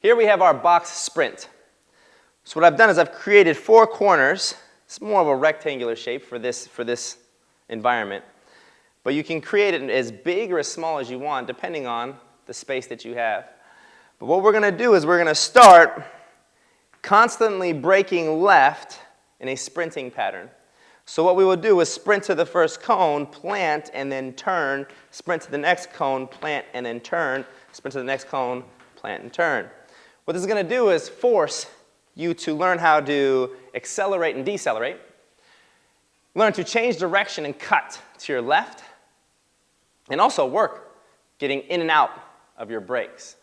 Here we have our box sprint. So what I've done is I've created four corners. It's more of a rectangular shape for this, for this environment. But you can create it as big or as small as you want depending on the space that you have. But what we're going to do is we're going to start constantly breaking left in a sprinting pattern. So what we will do is sprint to the first cone, plant, and then turn, sprint to the next cone, plant, and then turn, sprint to the next cone, plant, and turn. What this is going to do is force you to learn how to accelerate and decelerate, learn to change direction and cut to your left, and also work getting in and out of your brakes.